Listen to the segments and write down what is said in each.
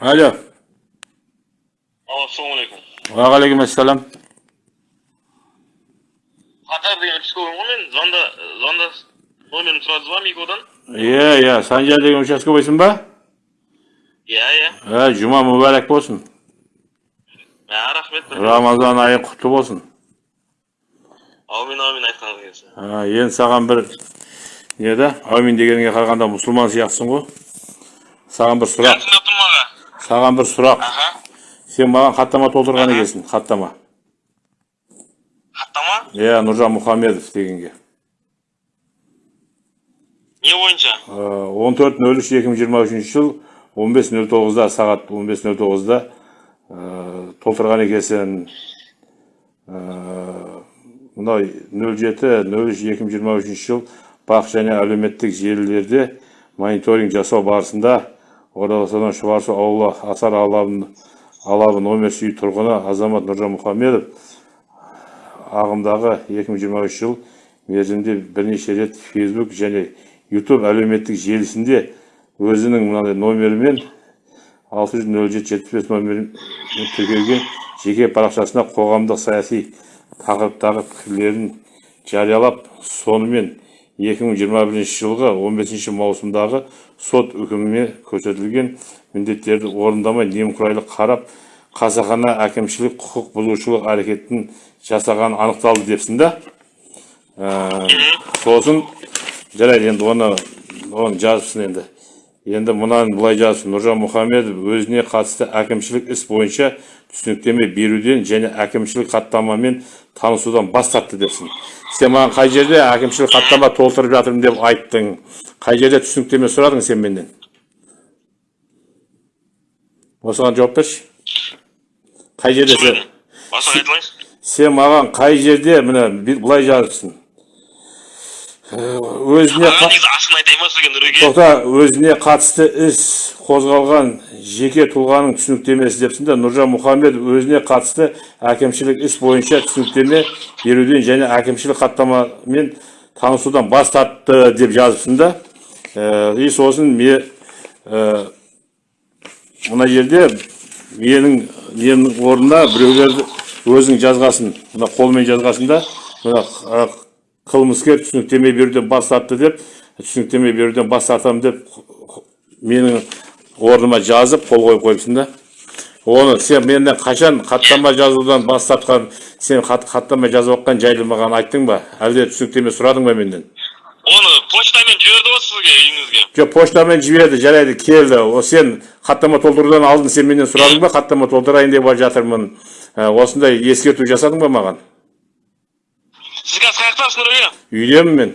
Alo, assalomu alaykum. Va alaykum assalom. Qatar degan uchkovim men zonda zonda nomerini so'radingizmi Mikodan? Iya, iya, Sanjar degan uchastka bo'ysinba? Ya, ya. Ha, juma muborak bo'lsin. Ha, rahmat. Ramazon oyi qutlu bo'lsin. Amin, amin aytganingiz kelsin. Ha, endi sаған bir neda? Amin degенге qaraganda musulmon сияқтысың ғой. Саған бір сұрақ. Саған бір сұрақ. Сен маған хаттама толтырған екенсің, хаттама. Xatama? Иә, Нұржан Мұхамедов дегенге. Не бойынша? 14.03.2023 жыл 15.09-да сағат 15.09-да толтырған екенсің. Мынау 07.03.2023 жыл бақ және әлеуметтік желілерде мониторинг жасау барысында ораласадан шұбарсу ауылы асар алабын, алабы номер сүй тұрғыны азамат нұржан мұхамедов ағымдағы 2023 жыл мерзімде бірнеше рет фейсбук және ютуб әлеуметтік желісінде өзінің мынандай номерімен 607-75 номерін тіркелген жеке парақшасына қоғамдық саяси тақырыптағы пікірлерін жариялап сонымен 2021 жылғы 15 маусымдағы сот үкіміне көрсетілген міндеттерді орындамай немқұрайлы қарап қасақана әкімшілік құқық бұзушылық әрекетін жасаған анықталды депсің да. Ә, сосын жарайды енді оны оны жазыпсың енді. Енді мынаны былай жазыпсың нұржан мұхамедов өзіне қатысты әкімшілік іс бойынша түсініктеме беруден және әкімшілік хаттамамен танысудан бас тартты депсің. Сен маған қай жерде әкімшілік хаттама толтырып жатырмын деп айттың? Қай жерде түсініктеме сұрадың сен менен? Осыған жауап берші. Қай жерде сен? Маған қай жерде міне былай жазыпсың Ә, өзіне Аға, қа- негізі ашығын айтайын ба сізге Нұреке? тоқта өзіне қатысты іс қозғалған жеке тұлғаның түсініктемесі депсің да нұржан мұхамедов өзіне қатысты әкімшілік іс бойынша түсініктеме беруден және әкімшілік хаттамамен танысудан бас тартты деп жазыпсың да и сосын ме ә, мына жерде менің немнің орнына біреулерді өзің жазғасын мына қолмен жазғасын да мына қылмыскер түсініктеме беруден бас тартты деп түсініктеме беруден бас тартамын деп менің орныма жазып қол қойып қойыпсың да. Оны сен менен қашан хаттама жазудан бас тартқан сен хат, хаттама жазып жатқан жайлы маған айттың ба? Әлде түсініктеме сұрадың ба менен Оны почтамен жіберді ғой сізге үйіңізге. жоқ поштамен жіберді жарайды келді. О сен хаттама толтырудан алдын сен менен сұрадың ба? Хаттама толтырайын деп жатырмын. Ә, осындай ескерту жасадың ба маған? Сіз қазір қаяқтасыз Нұреке? үйдемін мен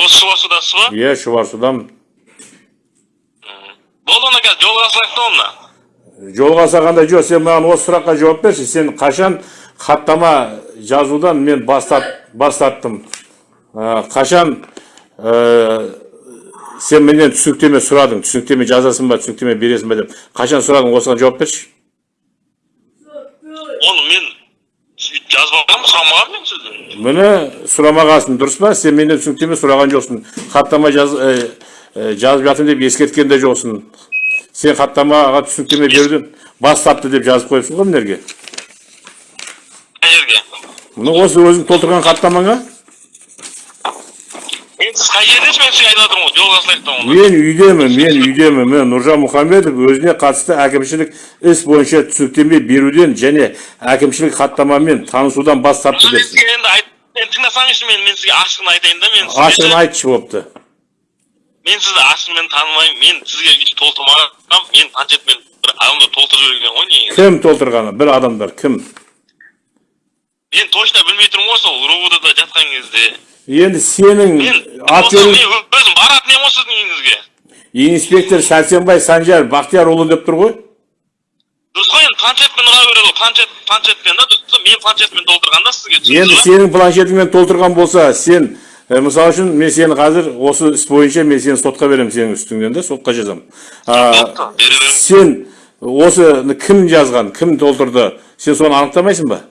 Осы Шұбарсудасыз ба? иә шұбарсудамын Болды онда қазір жолға салайық та онда. жолға салғанда жоқ сен маған осы сұраққа жауап берші сен қашан хаттама жазудан мен бас, тарт- бас тарттым қашан ә, сен менен түсініктеме сұрадың түсініктеме жазасың ба түсініктеме бересің ба деп қашан сұрадың осыған жауап берші Оны мен жазбағанмын, сұрамағанмын мен сізден. міне сұрамағансың дұрыс па сен менен түсініктеме сұраған жоқсың хаттама жаз, ә, ә, жазып жатырмын деп ескерткен де жоқсың сен хаттамаға түсініктеме беруден бас тартты деп жазып қойыпсың ғой мына жерге Қай жерге? міне осы өзің толтырған хаттамаңа Мен сіз қай жердесіз мен сізге айтып жатырмын ғой, мен үйдемін мен үйдемін міне нұржан мұхамедов өзіне қатысты әкімшілік іс бойынша түсініктеме беруден және әкімшілік хаттамамен танысудан бас тартты Мен сізге енді тыңдасаңызшы мен мен сізге ашығын айтайын да мен ашығын айтшы бопты Мен сізді ашығымен танымаймын. Мен сізге үйтіп толтырмағанмын. Мен планшетпен бір адамдар толтырып жіберген ғой негізі. кім толтырғаны бір адамдар кім Мен точно білмей тұрмын ғой сол жатқан кезде. Енді сенің ат жөнің өзім баратын едім ғой сіздің үйіңізге. инспектор сәрсенбай санжар бақтиярұлы деп тұр ғой. Дұрыс қой енді планшетпен ұра береді ғой планшет планшетпен да дұрыс мен планшетпен толтырған да сізге енді сенің планшетіңмен толтырған болса сен мысалы үшін мен сені қазір осы іс бойынша мен сені сотқа беремін сенің үстіңнен да сотқа жазамын. Сен осы кім жазған кім толтырды? Сен соны анықтамайсың ба?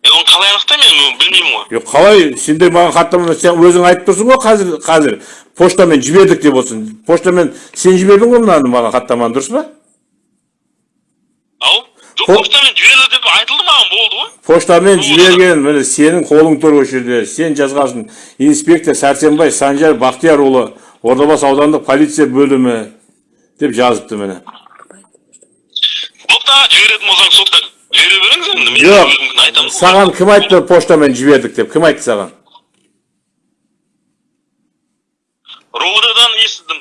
Е, оны қалай анықтаймын мен оны білмеймін ғой. Yok қалай сендер маған хаттаманы сен өзің айтып тұрсың ғой қазір қазір поштамен жібердік деп болсын поштамен сен жібердің ғой мынаны маған хаттаманы дұрыс па Ау? Жоқ, По- поштамен жіберді деп айтылды маған болды ғой. поштамен жіберген міне сенің қолың тұр осы жерде сен жазғансың инспектор сәрсенбай санжар бақтиярұлы ордабасы аудандық полиция бөлімі деп жазыпты міне Сотта жіберетін болсаң сотта жібере беріңіз енді. Жоқ. Саған кім айтты поштамен жібердік деп кім айтты саған Ровдадан естідім.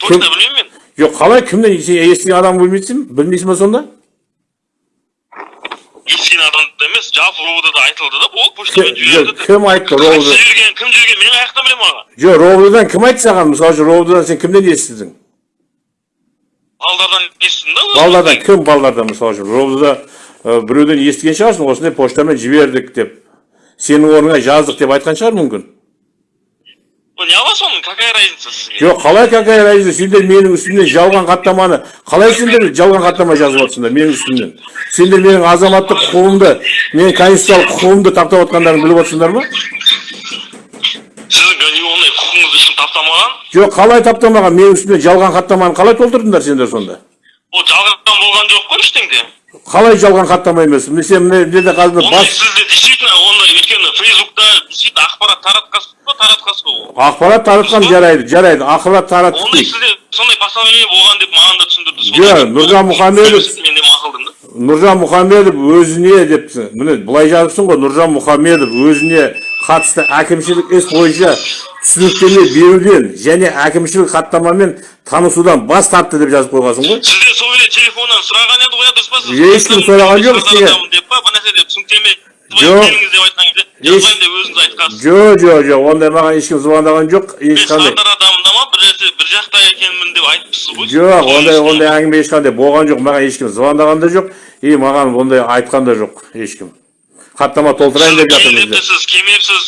Точно білмеймін мен. жоқ қалай кімнен сен естіген адам білмейсің білмейсің ба сонда естіген адамды емес, жалпы ровдада айтылды да, ол Кім- поштамен жоқ, жіберді. деп. кім айтты Кім ровд жүрген, кім жүрген, мен аяқта білемін аға. жоқ ровдыдан кім айтты саған мысалы үшін ровдыдан сен кімнен естідің Балдардан естідім да. өзім. балдардан кім балдардан мысалы үшін ровдыда ә, біреуден естіген шығарсың осындай поштамен жібердік деп. Сенің орныңа жаздық деп айтқан шығар мүмкін? Ну, не аласың оның, какая разница сізге? жоқ қалай какая разница? Сендер менің үстімнен жалған хаттаманы қалай сендер жалған хаттама жазып жатсыңдар менің үстімнен? Сендер менің азаматтық құқығымды менің конституциялық құқығымды таптап отқандарыңды біліп отырсыңдар ма? Сіздің ондай құқығыңызды ешкім таптамаған. жоқ қалай таптамаған? Менің үстімнен жалған хаттаманы қалай толтырдыңдар сендер сонда? Ол жалғаннан болған жоқ қой ештеңде. Қалай жалған хаттама емес. Мен мына жерде қазір бас сізде действительно ондай өйткені фейсбукта действительно ақпарат таратқансыз ба таратқансыз ба ақпарат таратқан жарайды жарайды. Ақпарат тараттық Ондай дейік сізде сондай постановление болған деп маған да түсіндірді. Жоқ, Нұржан Мұхамедов- Мен де мақұлдым да. нұржан мұхамедов өзіне депсің міне былай жазыпсың ғой. Нұржан мұхамедов өзіне қатысты әкімшілік іс бойынша түсініктеме беруден және әкімшілік хаттамамен танысудан бас тартты деп жазып қойғансың ғой Сізде сол еле телефоннан сұраған еді ғой дұрыс па сіз? Ешкім сұраған жоқ сізге. Деп па, бір нәрсе деп түсініктеме Жоқ. кезде жоқ жоқ ондай маған ешкім звондаған жоқ Мен ешқандай сардар адамында ма бір нәрсе бір жақта екенмін деп айтыпсыз ғой. жоқ ондай ондай әңгіме ешқандай болған жоқ маған ешкім звондаған да жоқ и маған ондай айтқан да жоқ ешкім хаттама толтырайын деп жатырмыз деп Сіз кемепсіз.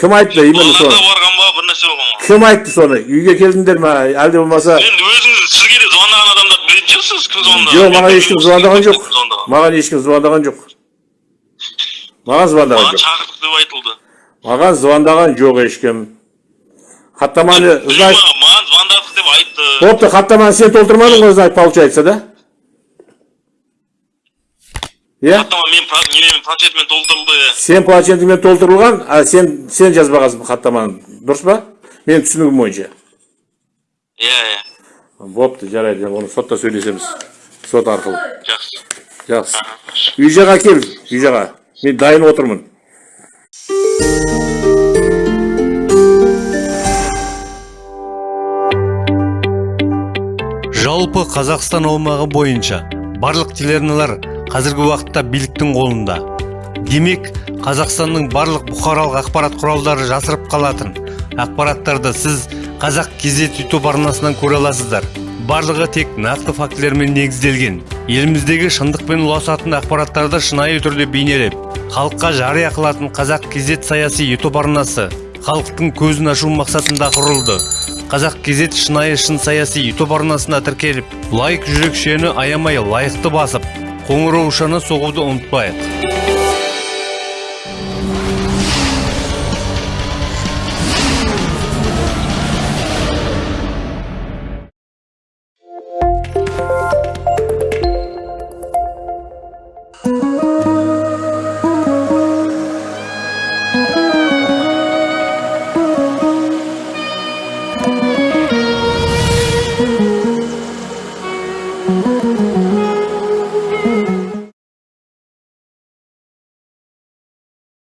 Кім айтты? Именно соны барған ба бір нәрсе болған ба? кім айтты соны үйге келдіңдер ма әлде болмаса Енді өзіңіз сізге де звондаған адамдарды білетін шығарсыз кім звондаған. жоқ маған ешкім звондаған жоқ маған ешкім звондаған жоқ маған звондаған Маған жоқ шақырды деп айтылды. маған звондаған жоқ ешкім хаттаманы Маған маған звондадық деп айтты. бопты хаттаманы сен толтырмадың ғой значит получается да иә? Хаттама мен немен планшетмен толтырылды. сен планшетіңмен толтырылған а сен сен жазбағансың хаттаманы. Дұрыс па? Менің түсінігім бойынша. Иә, иә. бопты жарайды оны сотта сөйлесеміз. Сот арқылы. Жақсы. жақсы. Үй жаққа кел үй жаққа мен дайын отырмын. Жалпы қазақстан аумағы бойынша барлық телеарналар қазіргі уақытта биліктің қолында. Демек қазақстанның барлық бұқаралық ақпарат құралдары жасырып қалатын. Ақпараттарды сіз қазақ кезет ютуб арнасынан көре аласыздар. Барлығы тек нақты фактілермен негізделген. Еліміздегі шындық пен ұласатын ақпараттарды шынайы түрде бейнелеп халыққа жария қылатын қазақ кезет саяси ютуб арнасы халықтың көзін ашу мақсатында құрылды. Қазақ кезет шынайы шын саяси ютуб арнасына тіркеліп лайк жүрекшені аямай лайықты басып қоңыраушаны соғуды ұмытпайық.